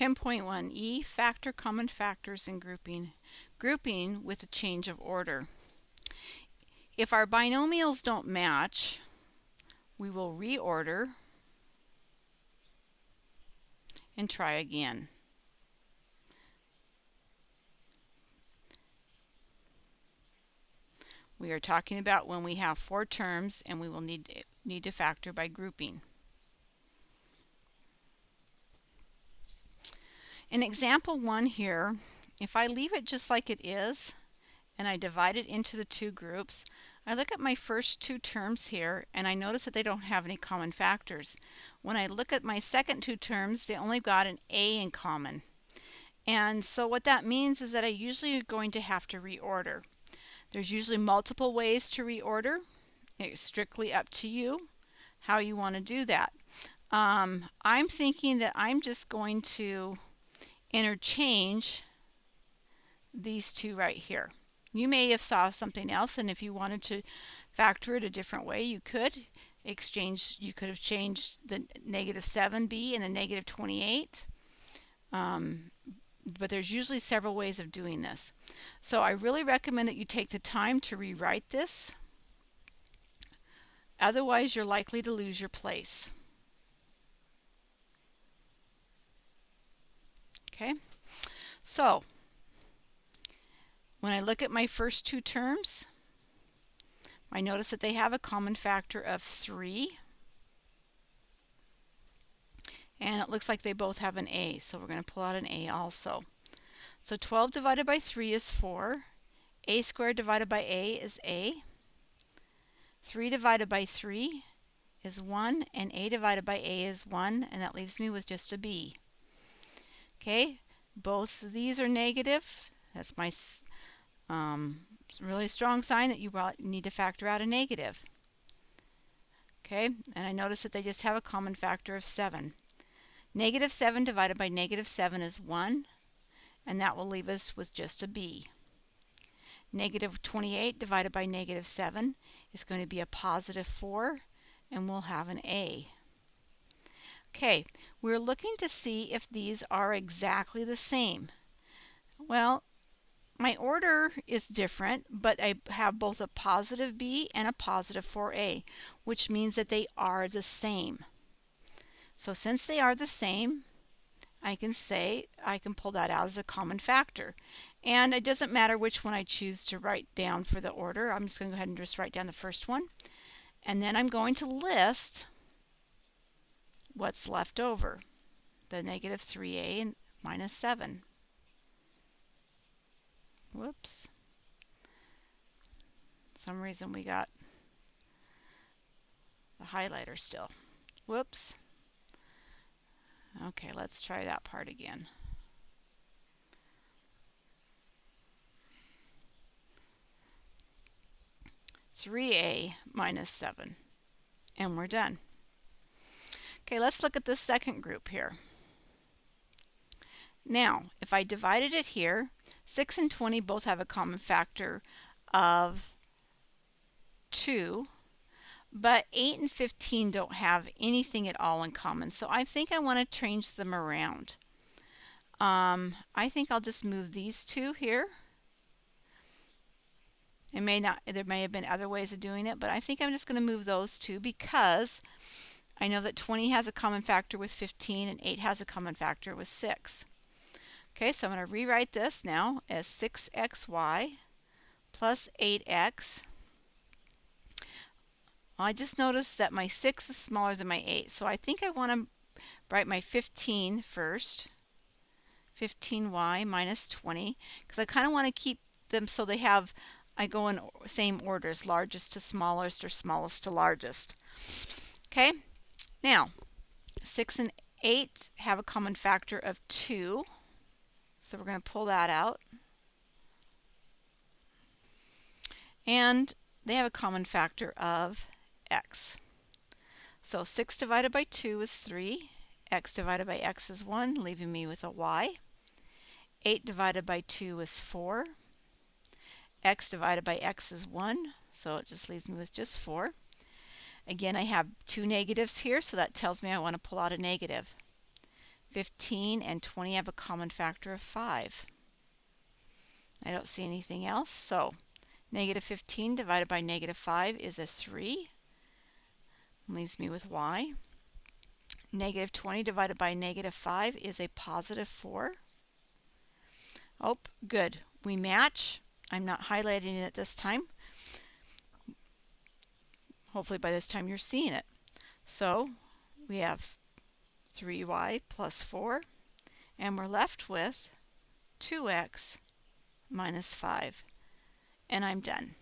10.1e Factor common factors and grouping. Grouping with a change of order. If our binomials don't match, we will reorder and try again. We are talking about when we have four terms and we will need, need to factor by grouping. In example one here, if I leave it just like it is and I divide it into the two groups, I look at my first two terms here and I notice that they don't have any common factors. When I look at my second two terms, they only got an A in common. And so what that means is that I usually are going to have to reorder. There's usually multiple ways to reorder. It's strictly up to you how you want to do that. Um, I'm thinking that I'm just going to interchange these two right here. You may have saw something else and if you wanted to factor it a different way you could exchange you could have changed the negative 7b and the negative 28 um, but there's usually several ways of doing this. So I really recommend that you take the time to rewrite this. Otherwise you're likely to lose your place okay so when I look at my first two terms, I notice that they have a common factor of 3. And it looks like they both have an a, so we're going to pull out an a also. So 12 divided by 3 is 4. a squared divided by a is a. 3 divided by 3 is 1, and a divided by a is 1, and that leaves me with just a b. Okay, both of these are negative. That's my um, really strong sign that you need to factor out a negative. Okay, and I notice that they just have a common factor of 7. Negative 7 divided by negative 7 is 1, and that will leave us with just a b. Negative 28 divided by negative 7 is going to be a positive 4, and we'll have an a. Okay, we're looking to see if these are exactly the same. Well, my order is different, but I have both a positive B and a positive 4A, which means that they are the same. So since they are the same, I can say, I can pull that out as a common factor. And it doesn't matter which one I choose to write down for the order. I'm just going to go ahead and just write down the first one. And then I'm going to list what's left over, the negative 3a and minus 7. Whoops. Some reason we got the highlighter still. Whoops. Okay, let's try that part again. Three A minus seven. And we're done. Okay, let's look at the second group here. Now, if I divided it here, 6 and 20 both have a common factor of 2, but 8 and 15 don't have anything at all in common. So I think I want to change them around. Um, I think I'll just move these two here. It may not, there may have been other ways of doing it, but I think I'm just going to move those two because I know that 20 has a common factor with 15 and 8 has a common factor with 6. Okay, so I'm going to rewrite this now as 6xy plus plus 8x. I just noticed that my 6 is smaller than my 8, so I think I want to write my 15 first. 15y minus 20, because I kind of want to keep them so they have, I go in same orders, largest to smallest or smallest to largest. Okay, now 6 and 8 have a common factor of 2. So we're going to pull that out. And they have a common factor of x. So 6 divided by 2 is 3. x divided by x is 1, leaving me with a y. 8 divided by 2 is 4. x divided by x is 1, so it just leaves me with just 4. Again, I have two negatives here, so that tells me I want to pull out a negative. 15 and 20 have a common factor of 5. I don't see anything else, so negative 15 divided by negative 5 is a 3. Leaves me with y. Negative 20 divided by negative 5 is a positive 4. Oh, good. We match. I'm not highlighting it this time. Hopefully by this time you're seeing it. So we have 3y plus 4, and we're left with 2x minus 5. And I'm done.